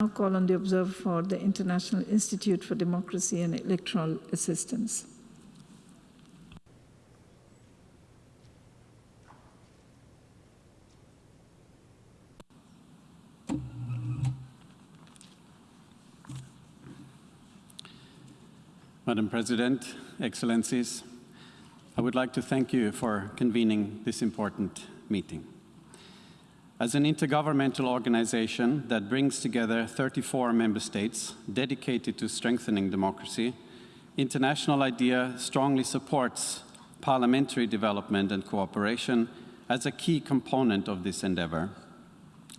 now call on the observer for the International Institute for Democracy and Electoral Assistance. Madam President, Excellencies, I would like to thank you for convening this important meeting. As an intergovernmental organization that brings together 34 member states dedicated to strengthening democracy, International IDEA strongly supports parliamentary development and cooperation as a key component of this endeavor,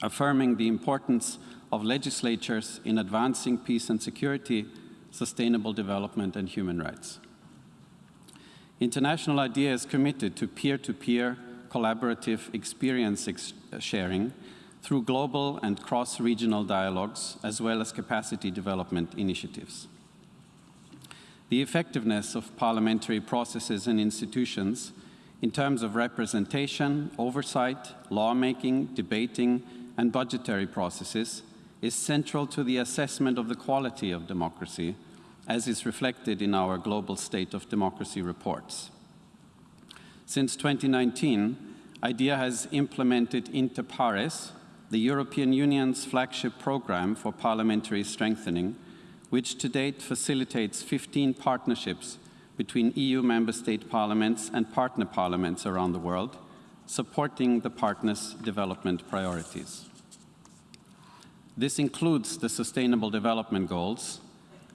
affirming the importance of legislatures in advancing peace and security sustainable development and human rights. International IDEA is committed to peer-to-peer -peer collaborative experience ex uh, sharing through global and cross-regional dialogues, as well as capacity development initiatives. The effectiveness of parliamentary processes and institutions in terms of representation, oversight, lawmaking, debating, and budgetary processes is central to the assessment of the quality of democracy, as is reflected in our Global State of Democracy reports. Since 2019, IDEA has implemented Inter the European Union's flagship program for parliamentary strengthening, which to date facilitates 15 partnerships between EU member state parliaments and partner parliaments around the world, supporting the partners' development priorities. This includes the Sustainable Development Goals,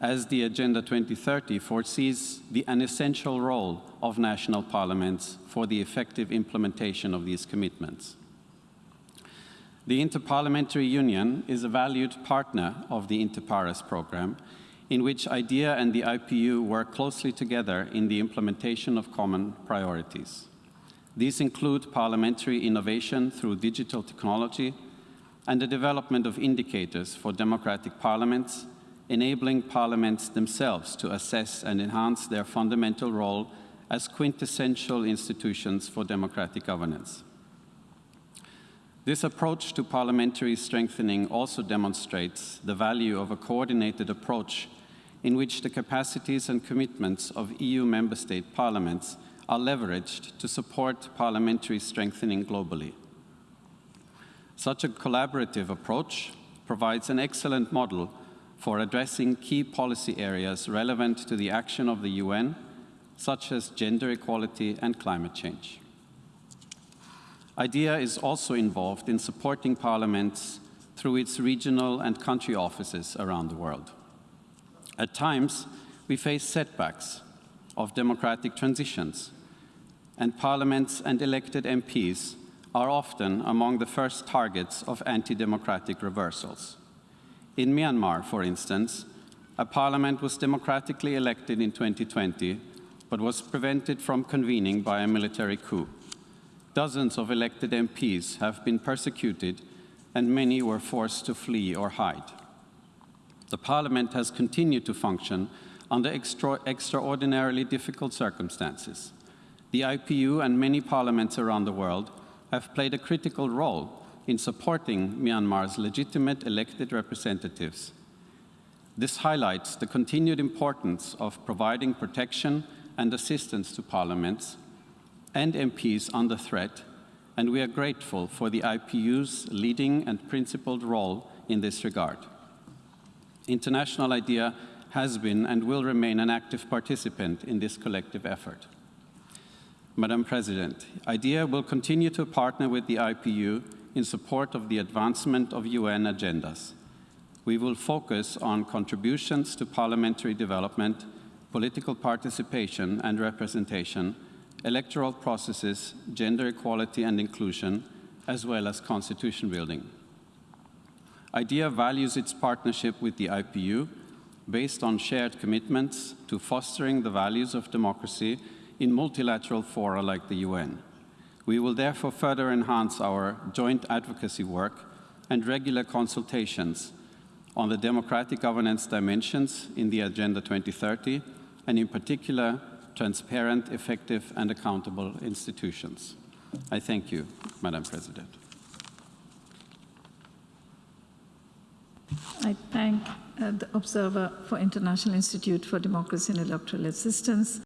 as the Agenda 2030 foresees the unessential role of national parliaments for the effective implementation of these commitments. The Interparliamentary Union is a valued partner of the Interpares program, in which IDEA and the IPU work closely together in the implementation of common priorities. These include parliamentary innovation through digital technology, and the development of indicators for democratic parliaments, enabling parliaments themselves to assess and enhance their fundamental role as quintessential institutions for democratic governance. This approach to parliamentary strengthening also demonstrates the value of a coordinated approach in which the capacities and commitments of EU member state parliaments are leveraged to support parliamentary strengthening globally. Such a collaborative approach provides an excellent model for addressing key policy areas relevant to the action of the UN, such as gender equality and climate change. IDEA is also involved in supporting parliaments through its regional and country offices around the world. At times, we face setbacks of democratic transitions, and parliaments and elected MPs are often among the first targets of anti-democratic reversals. In Myanmar, for instance, a parliament was democratically elected in 2020, but was prevented from convening by a military coup. Dozens of elected MPs have been persecuted, and many were forced to flee or hide. The parliament has continued to function under extra extraordinarily difficult circumstances. The IPU and many parliaments around the world have played a critical role in supporting Myanmar's legitimate elected representatives. This highlights the continued importance of providing protection and assistance to parliaments and MPs under threat, and we are grateful for the IPU's leading and principled role in this regard. International IDEA has been and will remain an active participant in this collective effort. Madam President, IDEA will continue to partner with the IPU in support of the advancement of UN agendas. We will focus on contributions to parliamentary development, political participation and representation, electoral processes, gender equality and inclusion, as well as constitution building. IDEA values its partnership with the IPU based on shared commitments to fostering the values of democracy in multilateral fora like the UN. We will therefore further enhance our joint advocacy work and regular consultations on the democratic governance dimensions in the Agenda 2030, and in particular, transparent, effective and accountable institutions. I thank you, Madam President. I thank uh, the Observer for International Institute for Democracy and Electoral Assistance